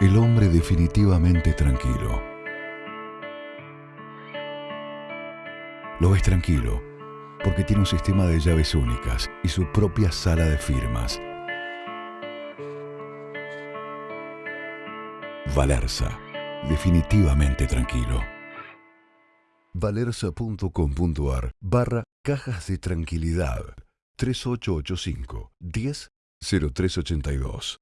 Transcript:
El hombre definitivamente tranquilo. Lo ves tranquilo porque tiene un sistema de llaves únicas y su propia sala de firmas. Valerza, definitivamente tranquilo. Valerza.com.ar barra cajas de tranquilidad 3885 10 0382